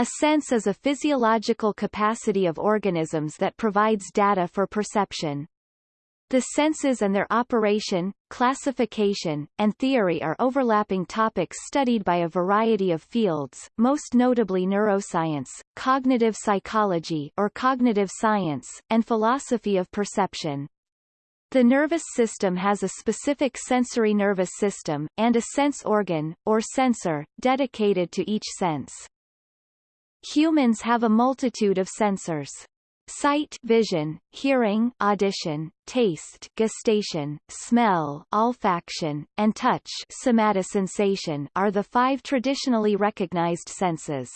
A sense is a physiological capacity of organisms that provides data for perception. The senses and their operation, classification, and theory are overlapping topics studied by a variety of fields, most notably neuroscience, cognitive psychology or cognitive science, and philosophy of perception. The nervous system has a specific sensory nervous system, and a sense organ, or sensor, dedicated to each sense. Humans have a multitude of sensors. Sight vision, hearing audition, taste gustation, smell olfaction, and touch somatosensation are the five traditionally recognized senses.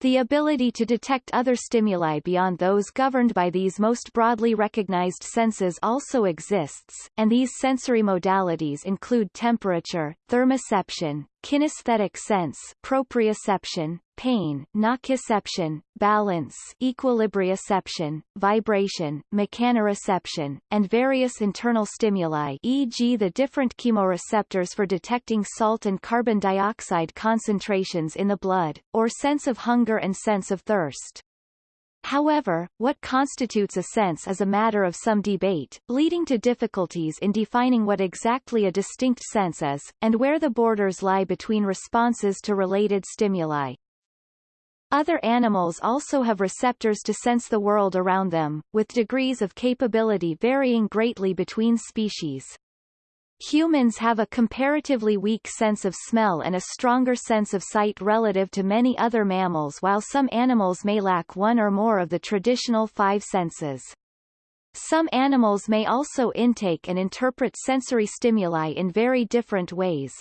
The ability to detect other stimuli beyond those governed by these most broadly recognized senses also exists, and these sensory modalities include temperature, thermoception, kinesthetic sense proprioception, pain nociception, balance equilibrioception, vibration mechanoreception, and various internal stimuli e.g. the different chemoreceptors for detecting salt and carbon dioxide concentrations in the blood, or sense of hunger and sense of thirst. However, what constitutes a sense is a matter of some debate, leading to difficulties in defining what exactly a distinct sense is, and where the borders lie between responses to related stimuli. Other animals also have receptors to sense the world around them, with degrees of capability varying greatly between species. Humans have a comparatively weak sense of smell and a stronger sense of sight relative to many other mammals while some animals may lack one or more of the traditional five senses. Some animals may also intake and interpret sensory stimuli in very different ways.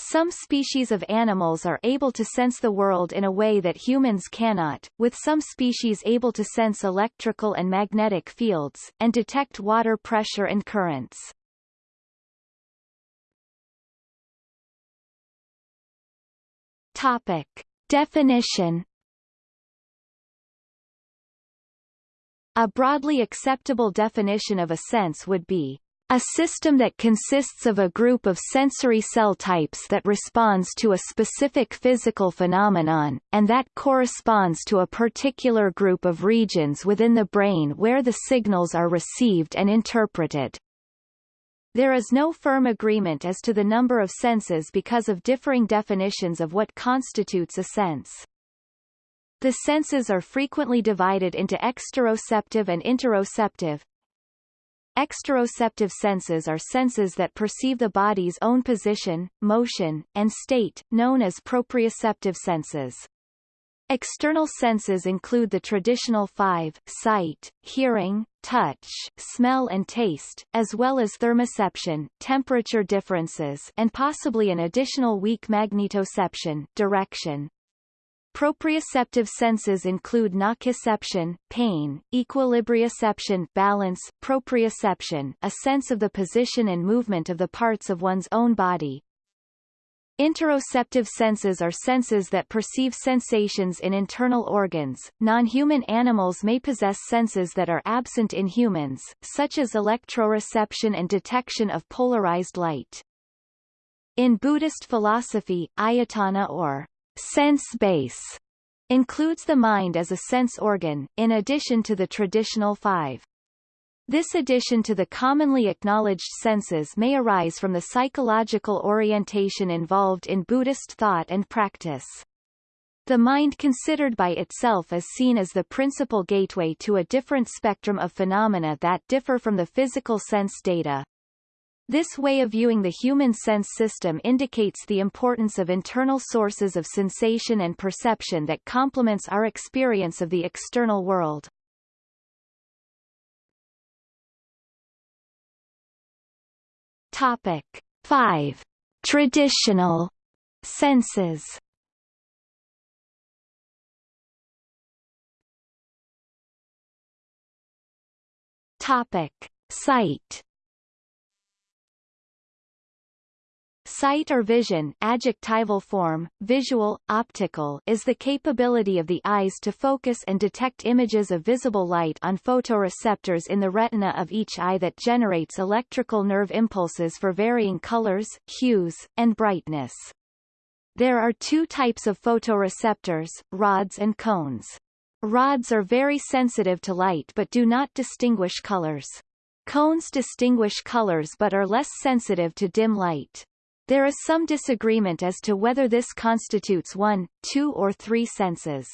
Some species of animals are able to sense the world in a way that humans cannot, with some species able to sense electrical and magnetic fields, and detect water pressure and currents. Topic. Definition A broadly acceptable definition of a sense would be a system that consists of a group of sensory cell types that responds to a specific physical phenomenon, and that corresponds to a particular group of regions within the brain where the signals are received and interpreted. There is no firm agreement as to the number of senses because of differing definitions of what constitutes a sense. The senses are frequently divided into exteroceptive and interoceptive. Exteroceptive senses are senses that perceive the body's own position, motion, and state, known as proprioceptive senses. External senses include the traditional five, sight, hearing, touch, smell and taste, as well as thermoception, temperature differences and possibly an additional weak magnetoception direction. Proprioceptive senses include nociception, pain, equilibrioception, balance, proprioception, a sense of the position and movement of the parts of one's own body, Interoceptive senses are senses that perceive sensations in internal organs. Non-human animals may possess senses that are absent in humans, such as electroreception and detection of polarized light. In Buddhist philosophy, ayatana or sense base includes the mind as a sense organ, in addition to the traditional five. This addition to the commonly acknowledged senses may arise from the psychological orientation involved in Buddhist thought and practice. The mind considered by itself is seen as the principal gateway to a different spectrum of phenomena that differ from the physical sense data. This way of viewing the human sense system indicates the importance of internal sources of sensation and perception that complements our experience of the external world. Topic 5. Traditional senses Topic: Sight. Sight or vision adjectival form, visual, optical is the capability of the eyes to focus and detect images of visible light on photoreceptors in the retina of each eye that generates electrical nerve impulses for varying colors, hues, and brightness. There are two types of photoreceptors, rods and cones. Rods are very sensitive to light but do not distinguish colors. Cones distinguish colors but are less sensitive to dim light. There is some disagreement as to whether this constitutes one, two or three senses.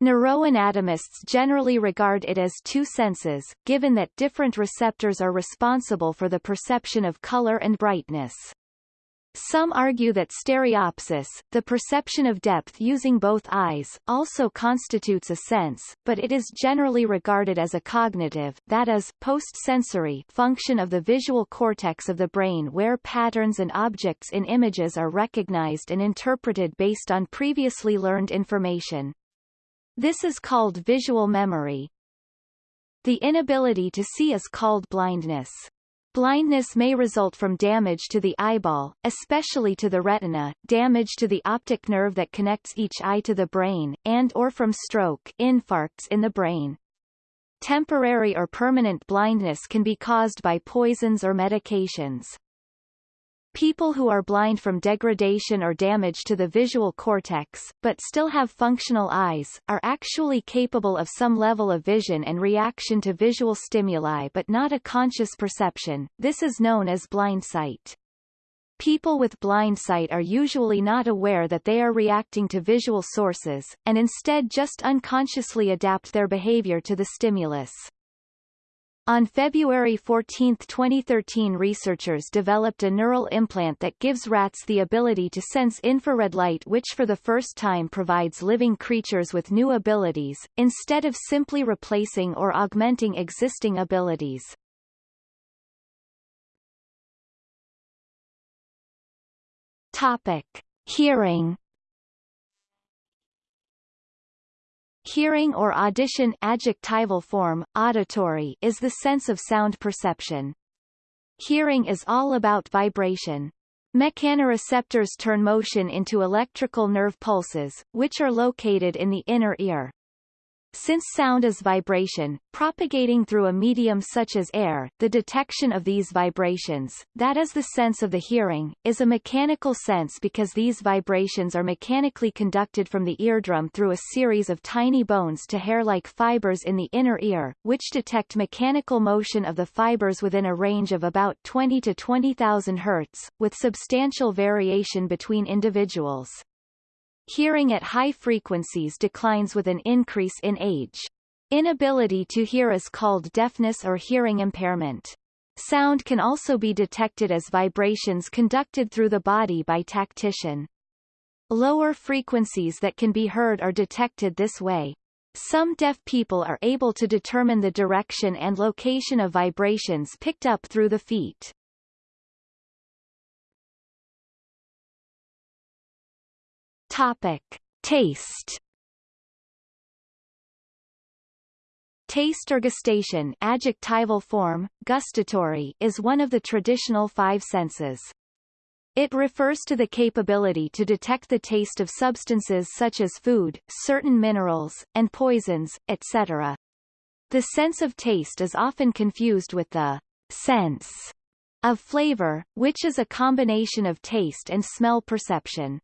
Neuroanatomists generally regard it as two senses, given that different receptors are responsible for the perception of color and brightness. Some argue that stereopsis, the perception of depth using both eyes, also constitutes a sense, but it is generally regarded as a cognitive that is, post-sensory function of the visual cortex of the brain where patterns and objects in images are recognized and interpreted based on previously learned information. This is called visual memory. The inability to see is called blindness. Blindness may result from damage to the eyeball, especially to the retina, damage to the optic nerve that connects each eye to the brain, and or from stroke infarcts in the brain. Temporary or permanent blindness can be caused by poisons or medications. People who are blind from degradation or damage to the visual cortex, but still have functional eyes, are actually capable of some level of vision and reaction to visual stimuli but not a conscious perception. This is known as blind sight. People with blind sight are usually not aware that they are reacting to visual sources, and instead just unconsciously adapt their behavior to the stimulus. On February 14, 2013 researchers developed a neural implant that gives rats the ability to sense infrared light which for the first time provides living creatures with new abilities, instead of simply replacing or augmenting existing abilities. Topic. Hearing Hearing or audition adjectival form, auditory is the sense of sound perception. Hearing is all about vibration. Mechanoreceptors turn motion into electrical nerve pulses, which are located in the inner ear. Since sound is vibration, propagating through a medium such as air, the detection of these vibrations, that is the sense of the hearing, is a mechanical sense because these vibrations are mechanically conducted from the eardrum through a series of tiny bones to hair-like fibers in the inner ear, which detect mechanical motion of the fibers within a range of about 20 to 20,000 Hz, with substantial variation between individuals. Hearing at high frequencies declines with an increase in age. Inability to hear is called deafness or hearing impairment. Sound can also be detected as vibrations conducted through the body by tactition. Lower frequencies that can be heard are detected this way. Some deaf people are able to determine the direction and location of vibrations picked up through the feet. Topic. Taste Taste or gustation adjectival form, gustatory is one of the traditional five senses. It refers to the capability to detect the taste of substances such as food, certain minerals, and poisons, etc. The sense of taste is often confused with the sense of flavor, which is a combination of taste and smell perception.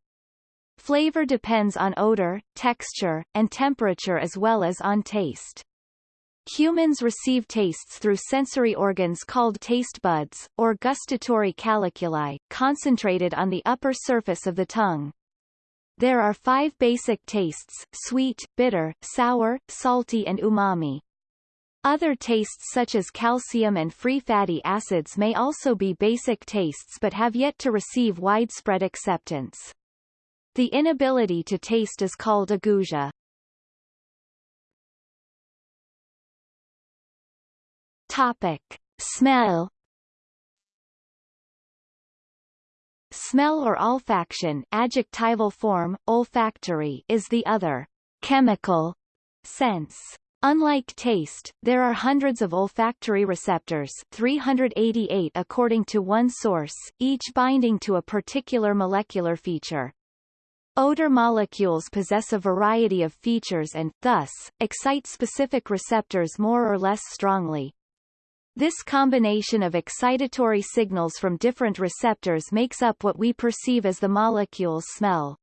Flavor depends on odor, texture, and temperature as well as on taste. Humans receive tastes through sensory organs called taste buds, or gustatory calyculi, concentrated on the upper surface of the tongue. There are five basic tastes, sweet, bitter, sour, salty and umami. Other tastes such as calcium and free fatty acids may also be basic tastes but have yet to receive widespread acceptance. The inability to taste is called ageusia. Topic. Smell Smell or olfaction adjectival form, olfactory is the other chemical sense. Unlike taste, there are hundreds of olfactory receptors 388 according to one source, each binding to a particular molecular feature. Odor molecules possess a variety of features and, thus, excite specific receptors more or less strongly. This combination of excitatory signals from different receptors makes up what we perceive as the molecule's smell.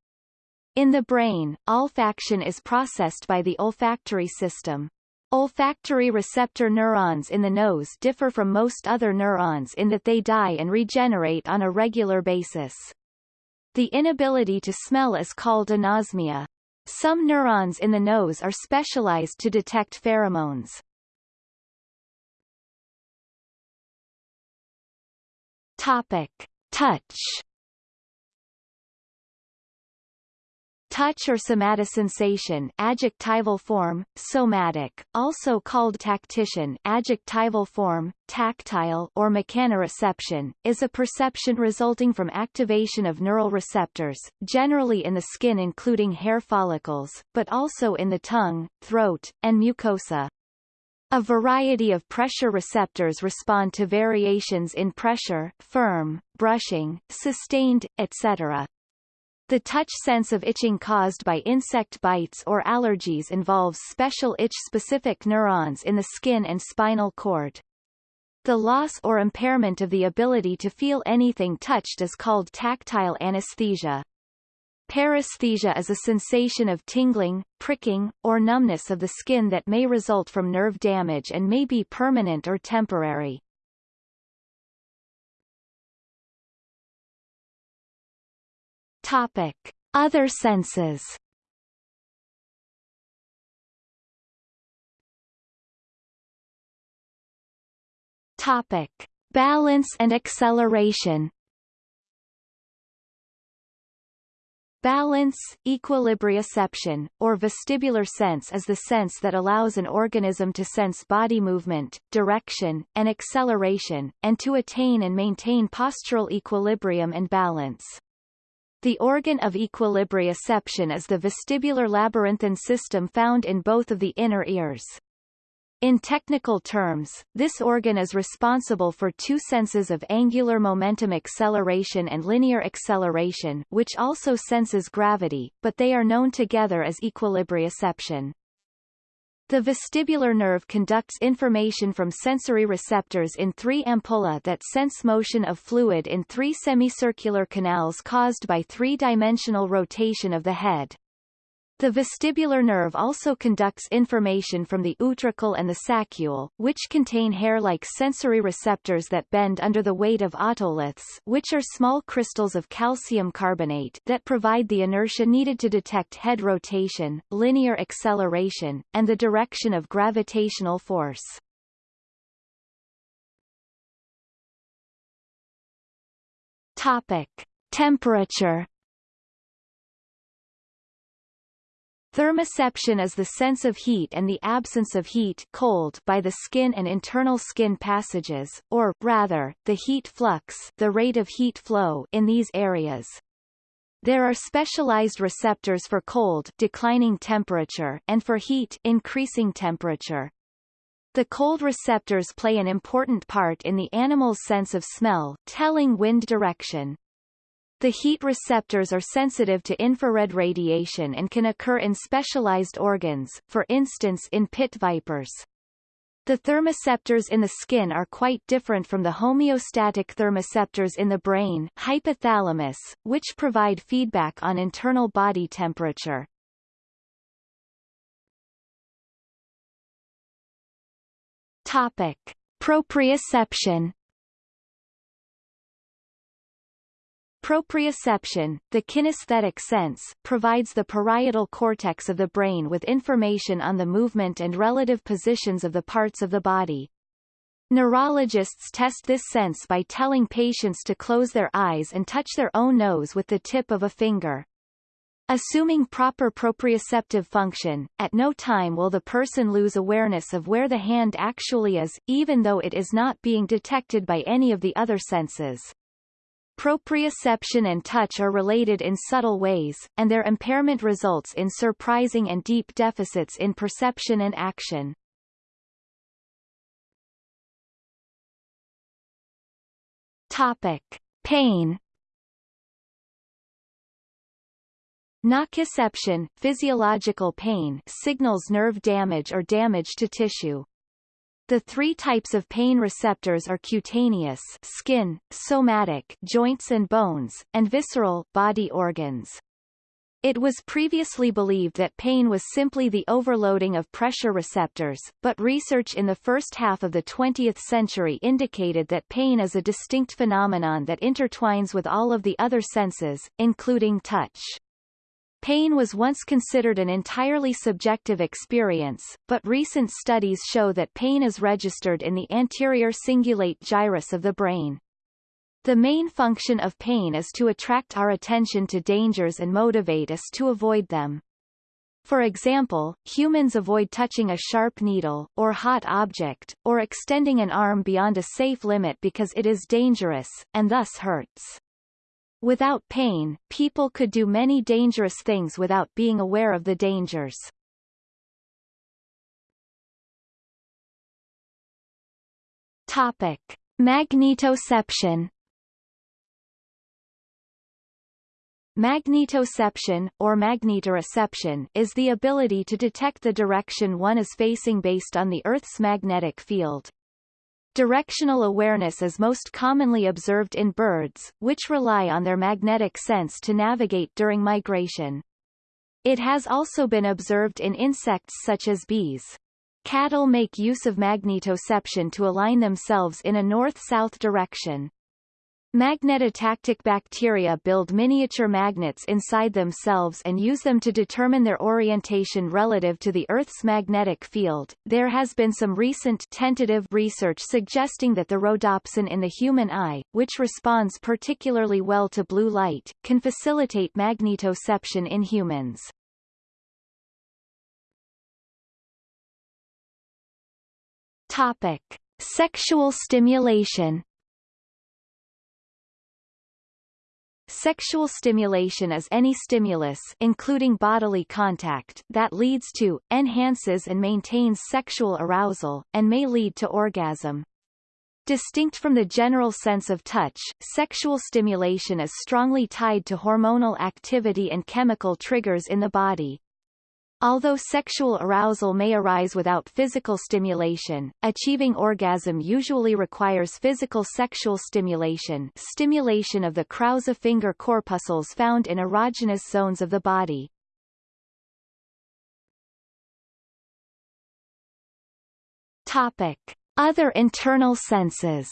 In the brain, olfaction is processed by the olfactory system. Olfactory receptor neurons in the nose differ from most other neurons in that they die and regenerate on a regular basis. The inability to smell is called anosmia. Some neurons in the nose are specialized to detect pheromones. Topic. Touch touch or somatosensation adjectival form, somatic, also called tactition adjectival form, tactile or mechanoreception, is a perception resulting from activation of neural receptors, generally in the skin including hair follicles, but also in the tongue, throat, and mucosa. A variety of pressure receptors respond to variations in pressure, firm, brushing, sustained, etc. The touch sense of itching caused by insect bites or allergies involves special itch-specific neurons in the skin and spinal cord. The loss or impairment of the ability to feel anything touched is called tactile anesthesia. Paresthesia is a sensation of tingling, pricking, or numbness of the skin that may result from nerve damage and may be permanent or temporary. Topic: Other senses. Topic: Balance and acceleration. Balance, equilibrioception, or vestibular sense is the sense that allows an organism to sense body movement, direction, and acceleration, and to attain and maintain postural equilibrium and balance. The organ of equilibrioception is the vestibular labyrinthine system found in both of the inner ears. In technical terms, this organ is responsible for two senses of angular momentum acceleration and linear acceleration which also senses gravity, but they are known together as equilibrioception. The vestibular nerve conducts information from sensory receptors in three ampulla that sense motion of fluid in three semicircular canals caused by three-dimensional rotation of the head. The vestibular nerve also conducts information from the utricle and the saccule, which contain hair-like sensory receptors that bend under the weight of otoliths which are small crystals of calcium carbonate that provide the inertia needed to detect head rotation, linear acceleration, and the direction of gravitational force. Topic. Temperature Thermoception is the sense of heat and the absence of heat cold by the skin and internal skin passages, or, rather, the heat flux the rate of heat flow in these areas. There are specialized receptors for cold declining temperature and for heat increasing temperature. The cold receptors play an important part in the animal's sense of smell, telling wind direction. The heat receptors are sensitive to infrared radiation and can occur in specialized organs, for instance in pit vipers. The thermoceptors in the skin are quite different from the homeostatic thermoceptors in the brain hypothalamus, which provide feedback on internal body temperature. Topic. Proprioception Proprioception, the kinesthetic sense, provides the parietal cortex of the brain with information on the movement and relative positions of the parts of the body. Neurologists test this sense by telling patients to close their eyes and touch their own nose with the tip of a finger. Assuming proper proprioceptive function, at no time will the person lose awareness of where the hand actually is, even though it is not being detected by any of the other senses. Proprioception and touch are related in subtle ways, and their impairment results in surprising and deep deficits in perception and action. Topic. Pain Nociception, physiological pain signals nerve damage or damage to tissue. The three types of pain receptors are cutaneous skin, somatic joints and bones, and visceral body organs. It was previously believed that pain was simply the overloading of pressure receptors, but research in the first half of the 20th century indicated that pain is a distinct phenomenon that intertwines with all of the other senses, including touch. Pain was once considered an entirely subjective experience, but recent studies show that pain is registered in the anterior cingulate gyrus of the brain. The main function of pain is to attract our attention to dangers and motivate us to avoid them. For example, humans avoid touching a sharp needle, or hot object, or extending an arm beyond a safe limit because it is dangerous, and thus hurts. Without pain, people could do many dangerous things without being aware of the dangers. Topic. Magnetoception Magnetoception, or magnetoreception, is the ability to detect the direction one is facing based on the Earth's magnetic field. Directional awareness is most commonly observed in birds, which rely on their magnetic sense to navigate during migration. It has also been observed in insects such as bees. Cattle make use of magnetoception to align themselves in a north-south direction. Magnetotactic bacteria build miniature magnets inside themselves and use them to determine their orientation relative to the Earth's magnetic field. There has been some recent tentative research suggesting that the rhodopsin in the human eye, which responds particularly well to blue light, can facilitate magnetoception in humans. Topic: Sexual stimulation Sexual stimulation is any stimulus including bodily contact that leads to, enhances and maintains sexual arousal, and may lead to orgasm. Distinct from the general sense of touch, sexual stimulation is strongly tied to hormonal activity and chemical triggers in the body. Although sexual arousal may arise without physical stimulation, achieving orgasm usually requires physical sexual stimulation stimulation of the Krause finger corpuscles found in erogenous zones of the body. Topic. Other internal senses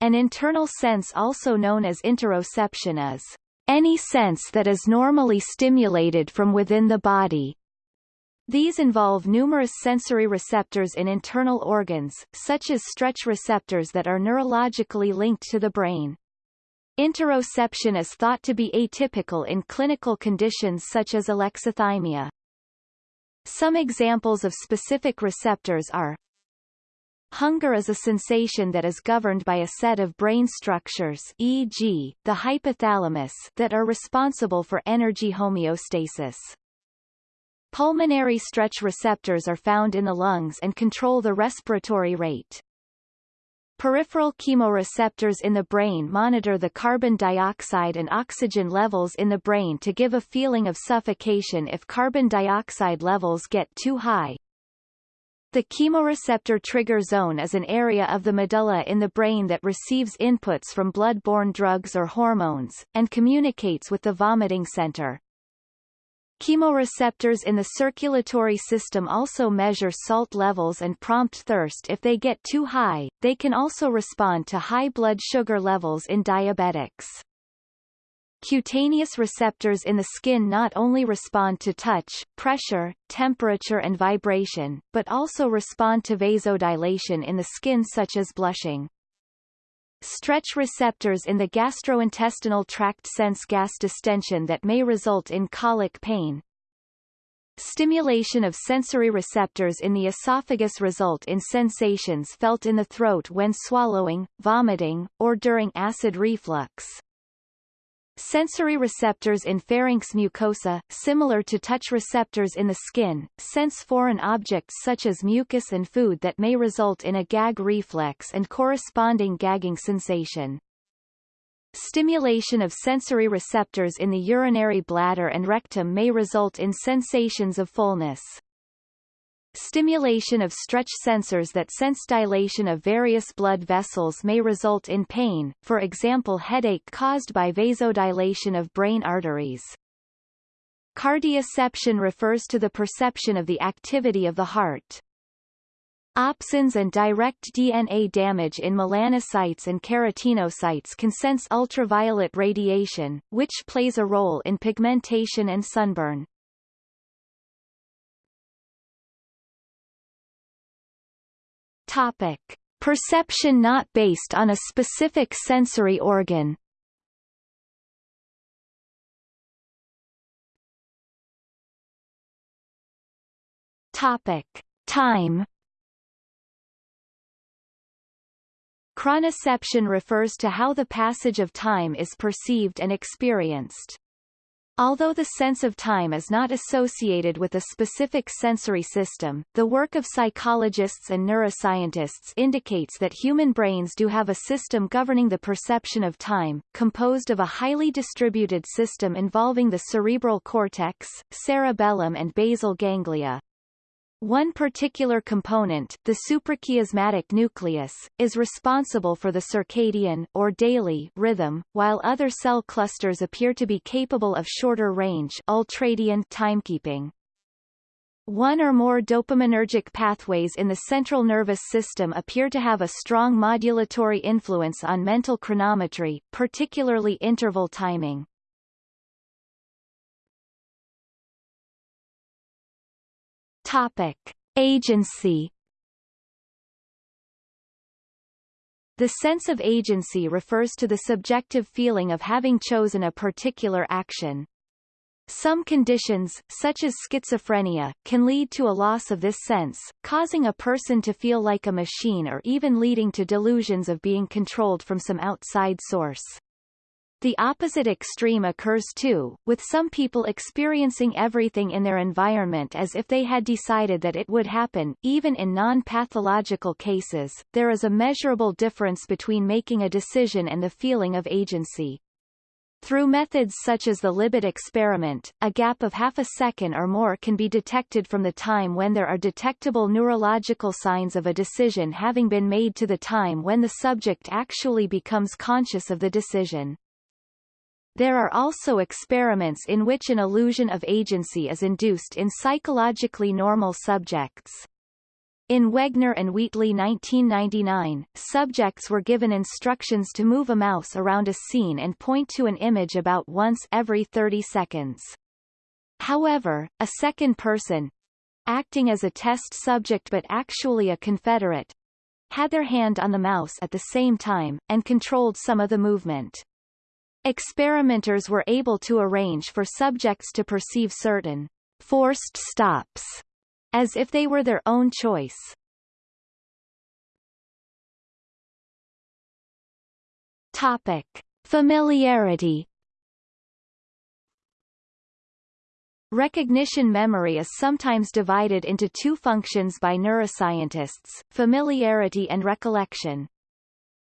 An internal sense also known as interoception is any sense that is normally stimulated from within the body. These involve numerous sensory receptors in internal organs, such as stretch receptors that are neurologically linked to the brain. Interoception is thought to be atypical in clinical conditions such as alexithymia. Some examples of specific receptors are Hunger is a sensation that is governed by a set of brain structures e.g., the hypothalamus that are responsible for energy homeostasis. Pulmonary stretch receptors are found in the lungs and control the respiratory rate. Peripheral chemoreceptors in the brain monitor the carbon dioxide and oxygen levels in the brain to give a feeling of suffocation if carbon dioxide levels get too high, the chemoreceptor trigger zone is an area of the medulla in the brain that receives inputs from blood-borne drugs or hormones, and communicates with the vomiting center. Chemoreceptors in the circulatory system also measure salt levels and prompt thirst if they get too high. They can also respond to high blood sugar levels in diabetics. Cutaneous receptors in the skin not only respond to touch, pressure, temperature and vibration, but also respond to vasodilation in the skin such as blushing. Stretch receptors in the gastrointestinal tract sense gas distension that may result in colic pain. Stimulation of sensory receptors in the esophagus result in sensations felt in the throat when swallowing, vomiting, or during acid reflux. Sensory receptors in pharynx mucosa, similar to touch receptors in the skin, sense foreign objects such as mucus and food that may result in a gag reflex and corresponding gagging sensation. Stimulation of sensory receptors in the urinary bladder and rectum may result in sensations of fullness. Stimulation of stretch sensors that sense dilation of various blood vessels may result in pain, for example headache caused by vasodilation of brain arteries. Cardioception refers to the perception of the activity of the heart. Opsins and direct DNA damage in melanocytes and keratinocytes can sense ultraviolet radiation, which plays a role in pigmentation and sunburn. Topic. Perception not based on a specific sensory organ Topic. Time Chronoception refers to how the passage of time is perceived and experienced. Although the sense of time is not associated with a specific sensory system, the work of psychologists and neuroscientists indicates that human brains do have a system governing the perception of time, composed of a highly distributed system involving the cerebral cortex, cerebellum and basal ganglia. One particular component, the suprachiasmatic nucleus, is responsible for the circadian or daily rhythm, while other cell clusters appear to be capable of shorter range ultradian timekeeping. One or more dopaminergic pathways in the central nervous system appear to have a strong modulatory influence on mental chronometry, particularly interval timing. Topic: Agency The sense of agency refers to the subjective feeling of having chosen a particular action. Some conditions, such as schizophrenia, can lead to a loss of this sense, causing a person to feel like a machine or even leading to delusions of being controlled from some outside source. The opposite extreme occurs too, with some people experiencing everything in their environment as if they had decided that it would happen. Even in non-pathological cases, there is a measurable difference between making a decision and the feeling of agency. Through methods such as the Libet experiment, a gap of half a second or more can be detected from the time when there are detectable neurological signs of a decision having been made to the time when the subject actually becomes conscious of the decision. There are also experiments in which an illusion of agency is induced in psychologically normal subjects. In Wegner and Wheatley 1999, subjects were given instructions to move a mouse around a scene and point to an image about once every 30 seconds. However, a second person, acting as a test subject but actually a confederate, had their hand on the mouse at the same time, and controlled some of the movement. Experimenters were able to arrange for subjects to perceive certain forced stops as if they were their own choice. Topic. Familiarity Recognition memory is sometimes divided into two functions by neuroscientists, familiarity and recollection.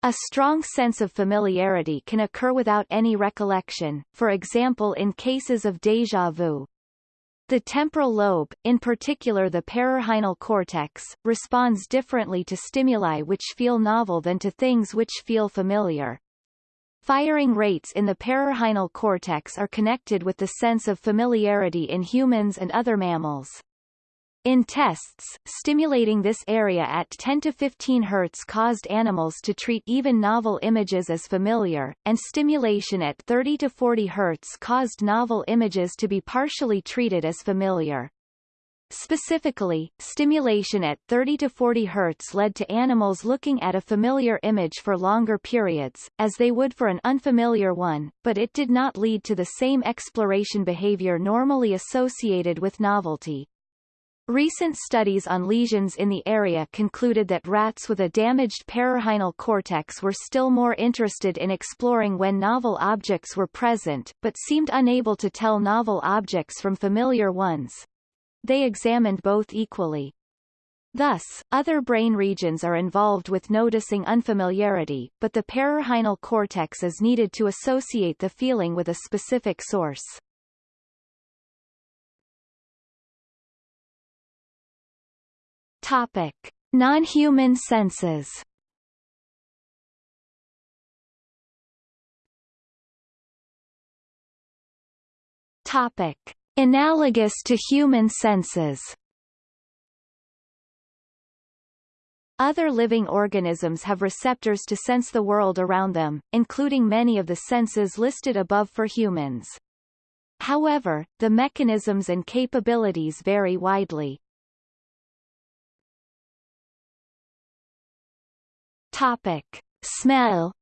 A strong sense of familiarity can occur without any recollection, for example in cases of déjà vu. The temporal lobe, in particular the perirhinal cortex, responds differently to stimuli which feel novel than to things which feel familiar. Firing rates in the perirhinal cortex are connected with the sense of familiarity in humans and other mammals. In tests, stimulating this area at 10 to 15 Hz caused animals to treat even novel images as familiar, and stimulation at 30 to 40 Hz caused novel images to be partially treated as familiar. Specifically, stimulation at 30 to 40 Hz led to animals looking at a familiar image for longer periods, as they would for an unfamiliar one, but it did not lead to the same exploration behavior normally associated with novelty. Recent studies on lesions in the area concluded that rats with a damaged perirhinal cortex were still more interested in exploring when novel objects were present, but seemed unable to tell novel objects from familiar ones. They examined both equally. Thus, other brain regions are involved with noticing unfamiliarity, but the perirhinal cortex is needed to associate the feeling with a specific source. Topic. Non-human senses Topic. Analogous to human senses Other living organisms have receptors to sense the world around them, including many of the senses listed above for humans. However, the mechanisms and capabilities vary widely. Topic. Smell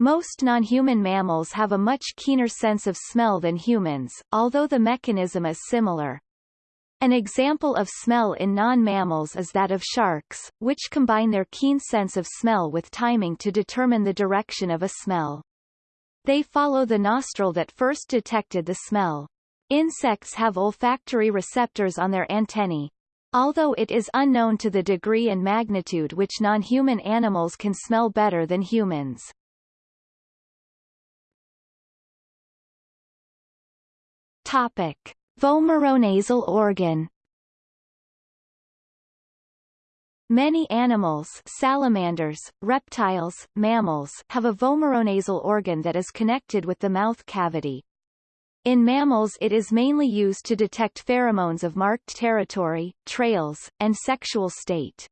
Most non-human mammals have a much keener sense of smell than humans, although the mechanism is similar. An example of smell in non-mammals is that of sharks, which combine their keen sense of smell with timing to determine the direction of a smell. They follow the nostril that first detected the smell. Insects have olfactory receptors on their antennae. Although it is unknown to the degree and magnitude which non-human animals can smell better than humans. Topic. Vomeronasal organ Many animals salamanders, reptiles, mammals have a vomeronasal organ that is connected with the mouth cavity. In mammals it is mainly used to detect pheromones of marked territory, trails, and sexual state.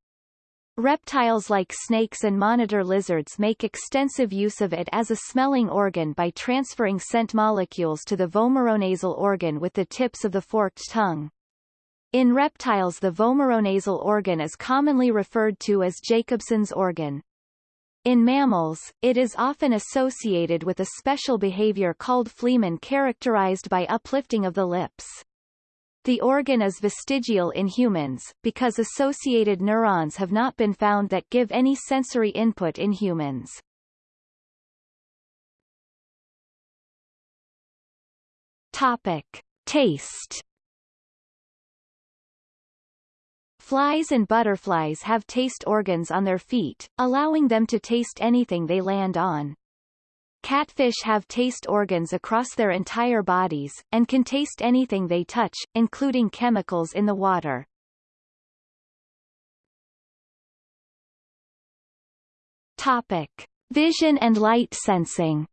Reptiles like snakes and monitor lizards make extensive use of it as a smelling organ by transferring scent molecules to the vomeronasal organ with the tips of the forked tongue. In reptiles the vomeronasal organ is commonly referred to as Jacobson's organ. In mammals, it is often associated with a special behavior called flehmen characterized by uplifting of the lips. The organ is vestigial in humans, because associated neurons have not been found that give any sensory input in humans. Topic. Taste Flies and butterflies have taste organs on their feet, allowing them to taste anything they land on. Catfish have taste organs across their entire bodies, and can taste anything they touch, including chemicals in the water. Topic. Vision and light sensing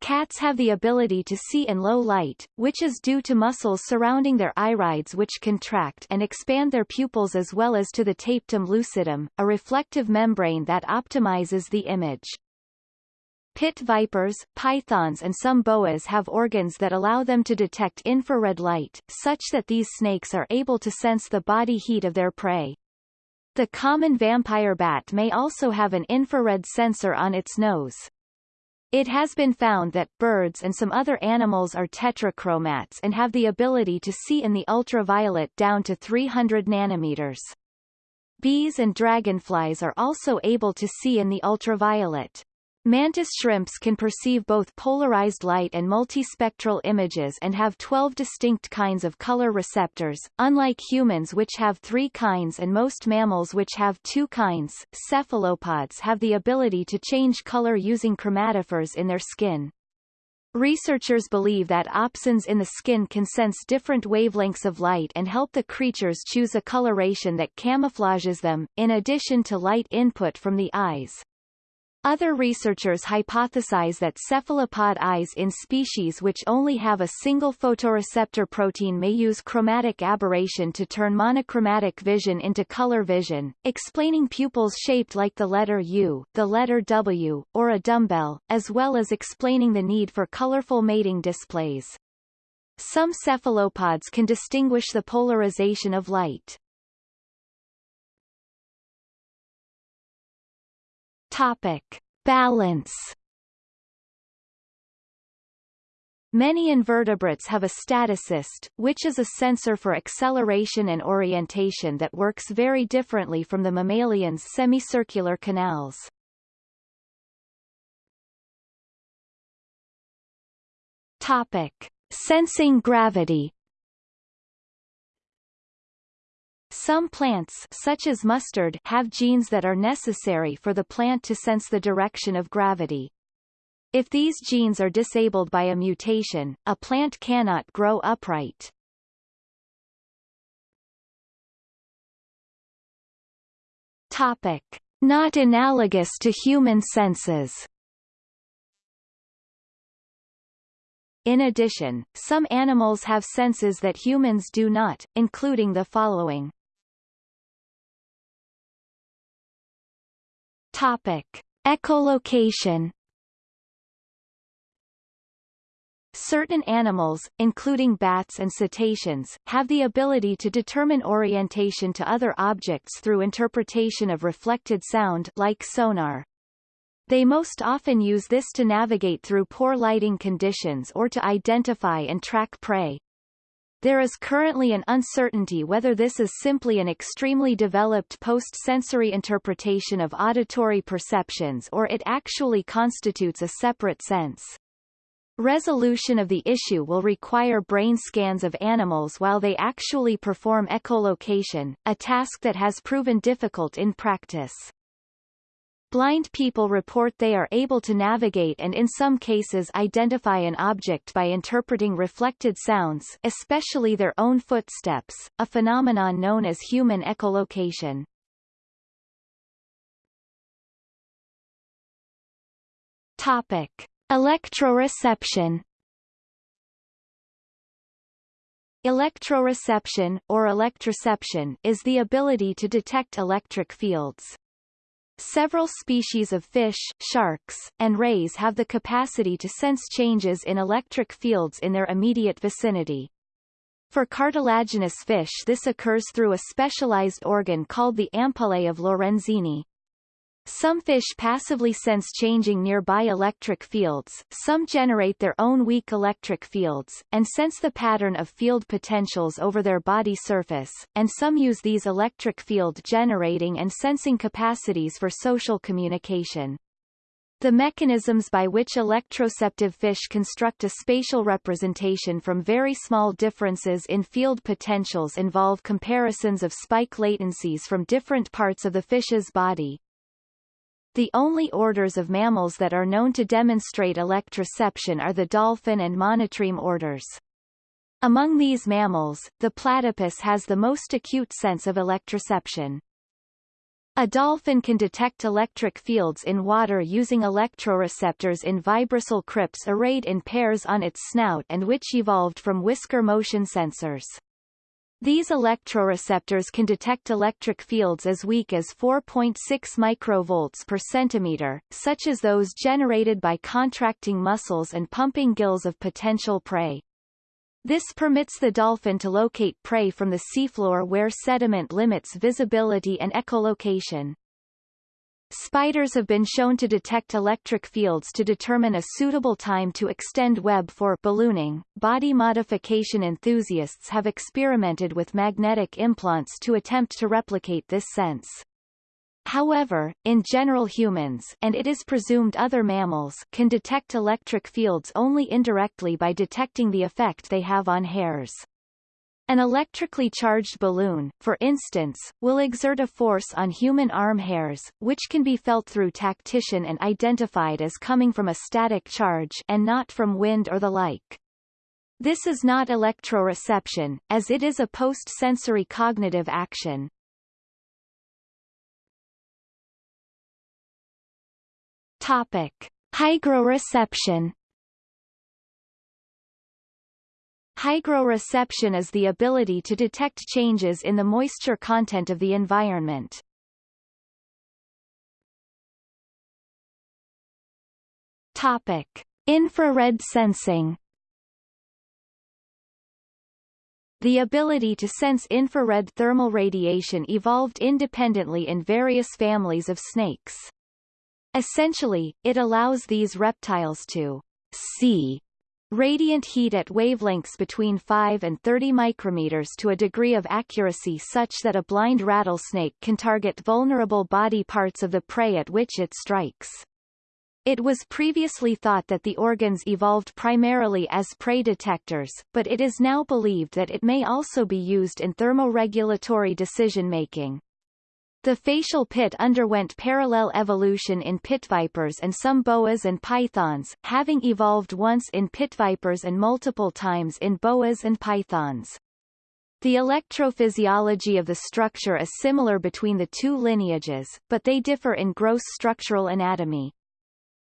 Cats have the ability to see in low light, which is due to muscles surrounding their irides which contract and expand their pupils as well as to the tapetum lucidum, a reflective membrane that optimizes the image. Pit vipers, pythons and some boas have organs that allow them to detect infrared light, such that these snakes are able to sense the body heat of their prey. The common vampire bat may also have an infrared sensor on its nose. It has been found that birds and some other animals are tetrachromats and have the ability to see in the ultraviolet down to 300 nanometers. Bees and dragonflies are also able to see in the ultraviolet. Mantis shrimps can perceive both polarized light and multispectral images and have 12 distinct kinds of color receptors, unlike humans which have three kinds and most mammals which have two kinds. Cephalopods have the ability to change color using chromatophores in their skin. Researchers believe that opsins in the skin can sense different wavelengths of light and help the creatures choose a coloration that camouflages them, in addition to light input from the eyes. Other researchers hypothesize that cephalopod eyes in species which only have a single photoreceptor protein may use chromatic aberration to turn monochromatic vision into color vision, explaining pupils shaped like the letter U, the letter W, or a dumbbell, as well as explaining the need for colorful mating displays. Some cephalopods can distinguish the polarization of light. Topic. Balance Many invertebrates have a statocyst, which is a sensor for acceleration and orientation that works very differently from the mammalian's semicircular canals. Topic. Sensing gravity Some plants such as mustard have genes that are necessary for the plant to sense the direction of gravity. If these genes are disabled by a mutation, a plant cannot grow upright. Topic. Not analogous to human senses In addition, some animals have senses that humans do not, including the following. Topic. Echolocation Certain animals, including bats and cetaceans, have the ability to determine orientation to other objects through interpretation of reflected sound like sonar. They most often use this to navigate through poor lighting conditions or to identify and track prey. There is currently an uncertainty whether this is simply an extremely developed post-sensory interpretation of auditory perceptions or it actually constitutes a separate sense. Resolution of the issue will require brain scans of animals while they actually perform echolocation, a task that has proven difficult in practice. Blind people report they are able to navigate and in some cases identify an object by interpreting reflected sounds especially their own footsteps, a phenomenon known as human echolocation. Topic. Electroreception Electroreception, or electroception, is the ability to detect electric fields. Several species of fish, sharks, and rays have the capacity to sense changes in electric fields in their immediate vicinity. For cartilaginous fish this occurs through a specialized organ called the ampullae of Lorenzini. Some fish passively sense changing nearby electric fields, some generate their own weak electric fields, and sense the pattern of field potentials over their body surface, and some use these electric field generating and sensing capacities for social communication. The mechanisms by which electroceptive fish construct a spatial representation from very small differences in field potentials involve comparisons of spike latencies from different parts of the fish's body, the only orders of mammals that are known to demonstrate electroception are the dolphin and monotreme orders. Among these mammals, the platypus has the most acute sense of electroception. A dolphin can detect electric fields in water using electroreceptors in vibrissae crypts arrayed in pairs on its snout and which evolved from whisker motion sensors. These electroreceptors can detect electric fields as weak as 4.6 microvolts per centimeter, such as those generated by contracting muscles and pumping gills of potential prey. This permits the dolphin to locate prey from the seafloor where sediment limits visibility and echolocation. Spiders have been shown to detect electric fields to determine a suitable time to extend web for ballooning. Body modification enthusiasts have experimented with magnetic implants to attempt to replicate this sense. However, in general humans and it is presumed other mammals can detect electric fields only indirectly by detecting the effect they have on hairs. An electrically charged balloon, for instance, will exert a force on human arm hairs, which can be felt through tactition and identified as coming from a static charge and not from wind or the like. This is not electroreception, as it is a post-sensory cognitive action. Topic. Hygroreception Hygroreception is the ability to detect changes in the moisture content of the environment. Topic. Infrared sensing The ability to sense infrared thermal radiation evolved independently in various families of snakes. Essentially, it allows these reptiles to see Radiant heat at wavelengths between 5 and 30 micrometers to a degree of accuracy such that a blind rattlesnake can target vulnerable body parts of the prey at which it strikes. It was previously thought that the organs evolved primarily as prey detectors, but it is now believed that it may also be used in thermoregulatory decision-making. The facial pit underwent parallel evolution in pit vipers and some boas and pythons, having evolved once in pit vipers and multiple times in boas and pythons. The electrophysiology of the structure is similar between the two lineages, but they differ in gross structural anatomy.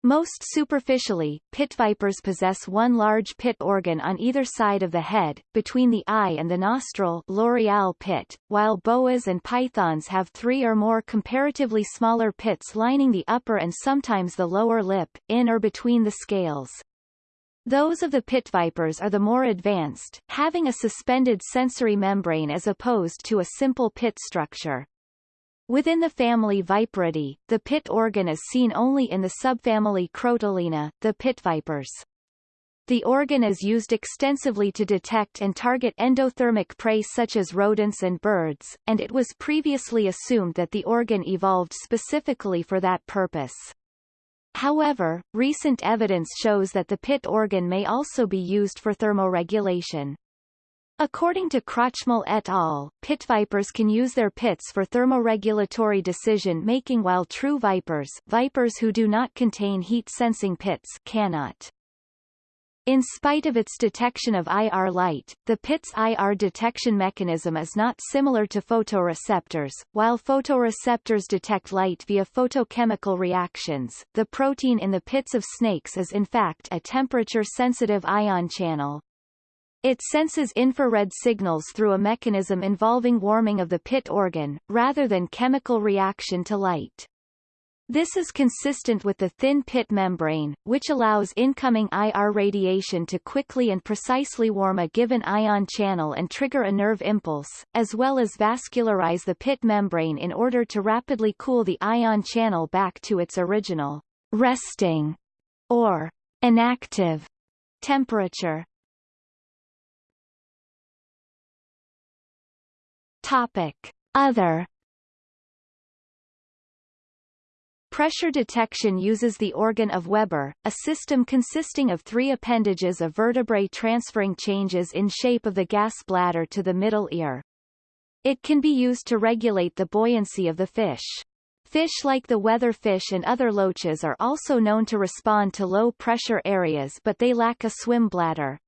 Most superficially, pit vipers possess one large pit organ on either side of the head, between the eye and the nostril loreal pit, while boas and pythons have three or more comparatively smaller pits lining the upper and sometimes the lower lip, in or between the scales. Those of the pit vipers are the more advanced, having a suspended sensory membrane as opposed to a simple pit structure. Within the family Viperidae, the pit organ is seen only in the subfamily Crotalinae, the pit vipers. The organ is used extensively to detect and target endothermic prey such as rodents and birds, and it was previously assumed that the organ evolved specifically for that purpose. However, recent evidence shows that the pit organ may also be used for thermoregulation. According to Krochmal et al., pit vipers can use their pits for thermoregulatory decision-making while true vipers vipers who do not contain heat-sensing pits cannot. In spite of its detection of IR light, the pit's IR detection mechanism is not similar to photoreceptors. While photoreceptors detect light via photochemical reactions, the protein in the pits of snakes is in fact a temperature-sensitive ion channel. It senses infrared signals through a mechanism involving warming of the pit organ, rather than chemical reaction to light. This is consistent with the thin pit membrane, which allows incoming IR radiation to quickly and precisely warm a given ion channel and trigger a nerve impulse, as well as vascularize the pit membrane in order to rapidly cool the ion channel back to its original resting or inactive temperature. Topic. Other Pressure detection uses the organ of Weber, a system consisting of three appendages of vertebrae transferring changes in shape of the gas bladder to the middle ear. It can be used to regulate the buoyancy of the fish. Fish like the weatherfish and other loaches are also known to respond to low-pressure areas but they lack a swim bladder.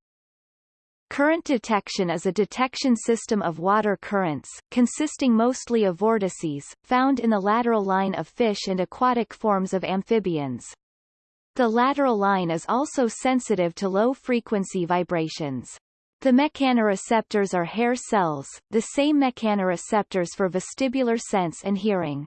Current detection is a detection system of water currents, consisting mostly of vortices, found in the lateral line of fish and aquatic forms of amphibians. The lateral line is also sensitive to low-frequency vibrations. The mechanoreceptors are hair cells, the same mechanoreceptors for vestibular sense and hearing.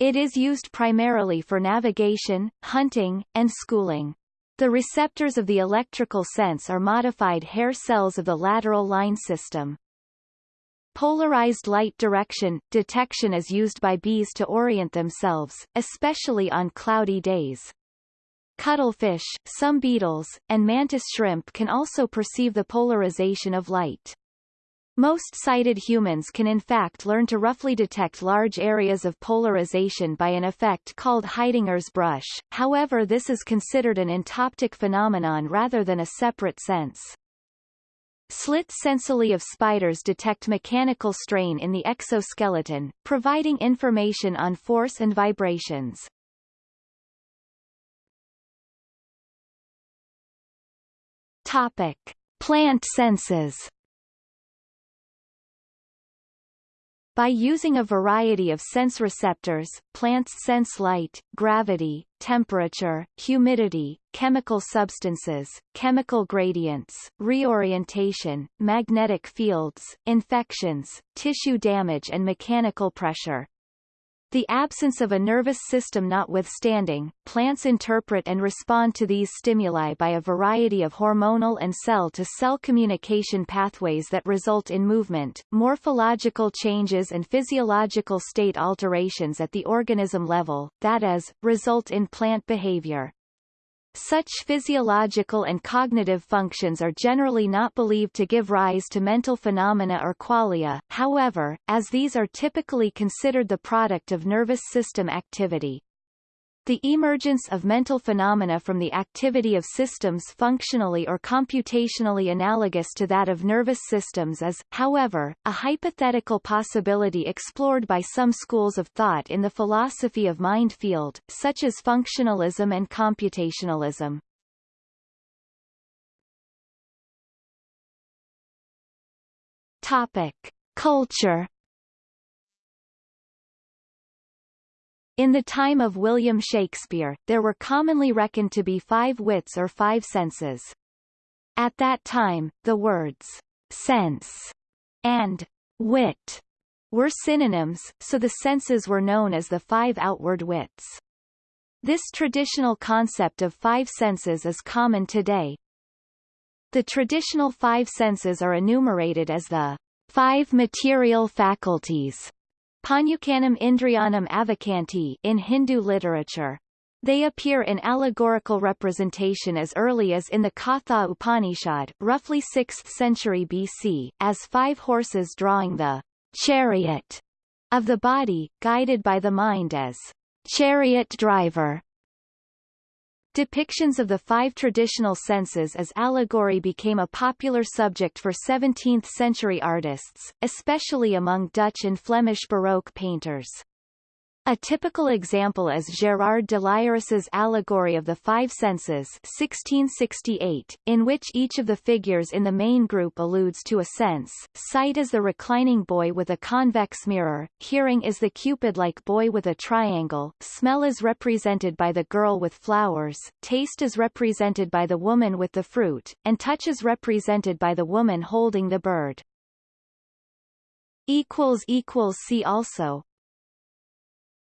It is used primarily for navigation, hunting, and schooling. The receptors of the electrical sense are modified hair cells of the lateral line system. Polarized light direction detection is used by bees to orient themselves, especially on cloudy days. Cuttlefish, some beetles, and mantis shrimp can also perceive the polarization of light. Most sighted humans can in fact learn to roughly detect large areas of polarization by an effect called Haidinger's brush, however this is considered an entoptic phenomenon rather than a separate sense. Slit sensillae of spiders detect mechanical strain in the exoskeleton, providing information on force and vibrations. Topic. Plant senses By using a variety of sense receptors, plants sense light, gravity, temperature, humidity, chemical substances, chemical gradients, reorientation, magnetic fields, infections, tissue damage and mechanical pressure. The absence of a nervous system notwithstanding, plants interpret and respond to these stimuli by a variety of hormonal and cell-to-cell -cell communication pathways that result in movement, morphological changes and physiological state alterations at the organism level, that is, result in plant behavior. Such physiological and cognitive functions are generally not believed to give rise to mental phenomena or qualia, however, as these are typically considered the product of nervous system activity. The emergence of mental phenomena from the activity of systems functionally or computationally analogous to that of nervous systems is, however, a hypothetical possibility explored by some schools of thought in the philosophy of mind field, such as functionalism and computationalism. Topic. Culture In the time of William Shakespeare, there were commonly reckoned to be five wits or five senses. At that time, the words sense and wit were synonyms, so the senses were known as the five outward wits. This traditional concept of five senses is common today. The traditional five senses are enumerated as the five material faculties Panyukanam Indriyanam Avakanti in Hindu literature. They appear in allegorical representation as early as in the Katha Upanishad, roughly 6th century BC, as five horses drawing the chariot of the body, guided by the mind as chariot driver. Depictions of the five traditional senses as allegory became a popular subject for 17th-century artists, especially among Dutch and Flemish Baroque painters. A typical example is Gérard de Lairesse's Allegory of the Five Senses 1668, in which each of the figures in the main group alludes to a sense. Sight is the reclining boy with a convex mirror, hearing is the Cupid-like boy with a triangle, smell is represented by the girl with flowers, taste is represented by the woman with the fruit, and touch is represented by the woman holding the bird. See also